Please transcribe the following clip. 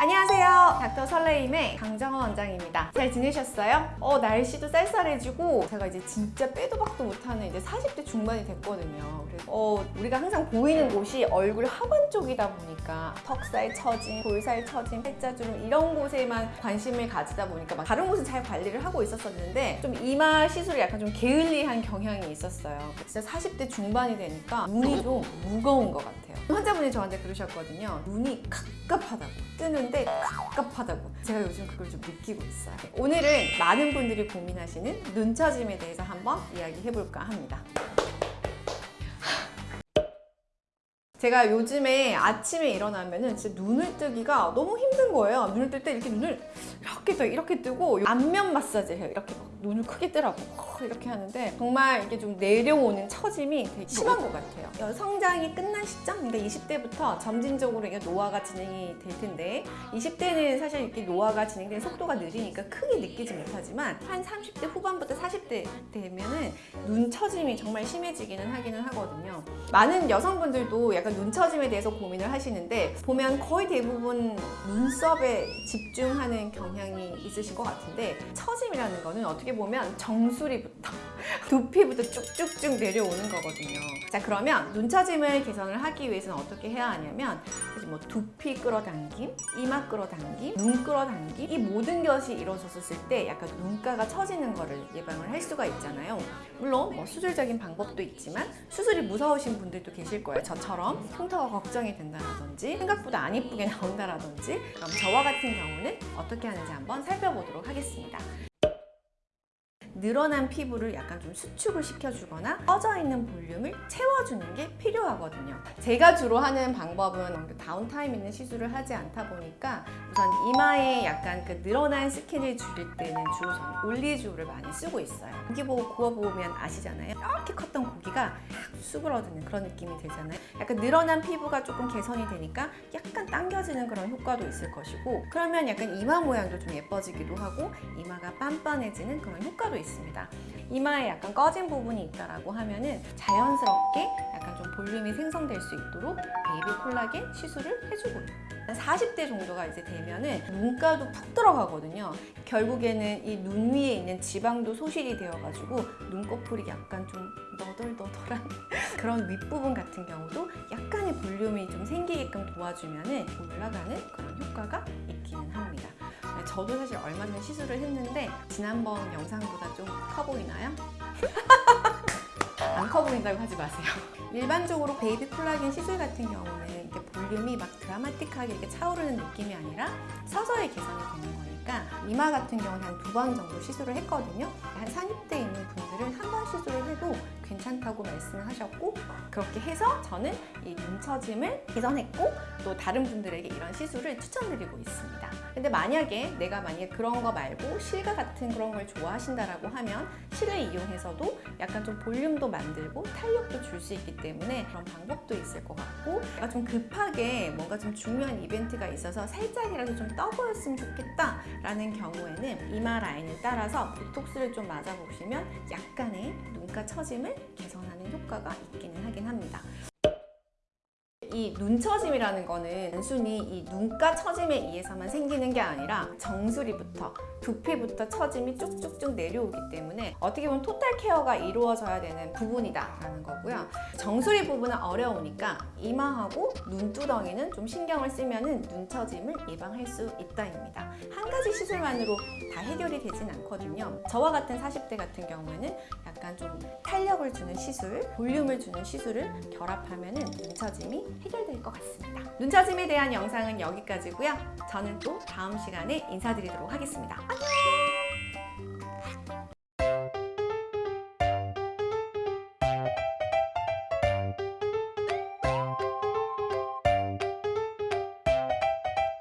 안녕하세요. 닥터 설레임의 강정원 원장입니다. 잘 지내셨어요? 어, 날씨도 쌀쌀해지고 제가 이제 진짜 빼도 박도 못하는 이제 40대 중반이 됐거든요. 그래서 어, 우리가 항상 보이는 곳이 얼굴 하반 쪽이다 보니까 턱살 처짐, 볼살 처짐, 팔자주름 이런 곳에만 관심을 가지다 보니까 막 다른 곳은 잘 관리를 하고 있었었는데 좀 이마 시술이 약간 좀 게을리한 경향이 있었어요. 진짜 40대 중반이 되니까 눈이 좀 무거운 것 같아요. 환자분이 저한테 그러셨거든요. 눈이 갑갑하다고. 뜨는데 갑갑하다고. 제가 요즘 그걸 좀 느끼고 있어요. 오늘은 많은 분들이 고민하시는 눈 처짐에 대해서 한번 이야기해볼까 합니다. 제가 요즘에 아침에 일어나면은 진짜 눈을 뜨기가 너무 힘든 거예요. 눈을 뜰 때 이렇게 눈을 이렇게 떠 이렇게 뜨고 안면 마사지를 해요. 이렇게 막 눈을 크게 뜨라고 이렇게 하는데 정말 이게 좀 내려오는 처짐이 되게 심한 것 같아요. 성장이 끝난 시점, 그러니까 20대부터 점진적으로 이게 노화가 진행이 될 텐데 20대는 사실 이렇게 노화가 진행되는 속도가 느리니까 크게 느끼지 못하지만 한 30대 후반부터 40대 되면은 눈 처짐이 정말 심해지기는 하기는 하거든요. 많은 여성분들도 약간 눈 처짐에 대해서 고민을 하시는데 보면 거의 대부분 눈썹에 집중하는 경향이 있으신 것 같은데 처짐이라는 거는 어떻게 보면 정수리부터 두피부터 쭉쭉쭉 내려오는 거거든요. 자 그러면 눈 처짐을 개선을 하기 위해서는 어떻게 해야 하냐면 뭐 두피 끌어당김, 이마 끌어당김, 눈 끌어당김 이 모든 것이 이루어졌을 때 약간 눈가가 처지는 거를 예방을 할 수가 있잖아요. 물론 뭐 수술적인 방법도 있지만 수술이 무서우신 분들도 계실 거예요. 저처럼 흉터가 걱정이 된다라든지 생각보다 안 이쁘게 나온다라든지 그럼 저와 같은 경우는 어떻게 하는지 한번 살펴보도록 하겠습니다. 늘어난 피부를 약간 좀 수축을 시켜주거나 꺼져 있는 볼륨을 채워주는 게 필요하거든요. 제가 주로 하는 방법은 다운타임 있는 시술을 하지 않다 보니까 우선 이마에 약간 그 늘어난 skin을 줄일 때는 주로 저는 올리지오를 많이 쓰고 있어요. 고기 보고 구워보면 아시잖아요. 이렇게 컸던 고기가 탁 수그러드는 그런 느낌이 들잖아요. 약간 늘어난 피부가 조금 개선이 되니까 약간 당겨지는 그런 효과도 있을 것이고 그러면 약간 이마 모양도 좀 예뻐지기도 하고 이마가 빤빤해지는 그런 효과도 있습니다. 있습니다. 이마에 약간 꺼진 부분이 있다라고 하면 은 자연스럽게 약간 좀 볼륨이 생성될 수 있도록 베이비 콜라겐 시술을 해주고요. 40대 정도가 이제 되면은 눈가도 푹 들어가거든요. 결국에는 이 눈 위에 있는 지방도 소실이 되어가지고 눈꺼풀이 약간 좀 너덜너덜한 그런 윗부분 같은 경우도 약간의 볼륨이 좀 생기게끔 도와주면은 올라가는 그런 효과가 있기는 합니다. 저도 사실 얼마 전에 시술을 했는데 지난번 영상보다 좀 커 보이나요? 안 커 보인다고 하지 마세요. 일반적으로 베이비 콜라겐 시술 같은 경우는 이렇게 볼륨이 막 드라마틱하게 이렇게 차오르는 느낌이 아니라 서서히 개선이 되는 거니까 이마 같은 경우는 한 두 번 정도 시술을 했거든요. 한 30대 있는 괜찮다고 말씀을 하셨고 그렇게 해서 저는 이 눈처짐을 개선했고 또 다른 분들에게 이런 시술을 추천드리고 있습니다. 근데 만약에 내가 만약에 그런 거 말고 실과 같은 그런 걸 좋아하신다라고 하면 실을 이용해서도 약간 좀 볼륨도 만들고 탄력도 줄 수 있기 때문에 그런 방법도 있을 것 같고 내가 좀 급하게 뭔가 좀 중요한 이벤트가 있어서 살짝이라도 좀 떠 보였으면 좋겠다 라는 경우에는 이마 라인을 따라서 보톡스를 좀 맞아보시면 약간의 눈가 처짐을 개선 하는 효과가 있기는 하긴 합니다. 이 눈처짐이라는 거는 단순히 이 눈가 처짐에 의해서만 생기는 게 아니라 정수리부터 두피부터 처짐이 쭉쭉쭉 내려오기 때문에 어떻게 보면 토탈 케어가 이루어져야 되는 부분이다 라는 거고요. 정수리 부분은 어려우니까 이마하고 눈두덩이는 좀 신경을 쓰면 눈처짐을 예방할 수 있다입니다. 한 가지 시술만으로 다 해결이 되진 않거든요. 저와 같은 40대 같은 경우에는 약간 좀 탄력을 주는 시술, 볼륨을 주는 시술을 결합하면 눈처짐이 해결될 것 같습니다. 눈처짐에 대한 영상은 여기까지고요. 저는 또 다음 시간에 인사드리도록 하겠습니다. 안녕!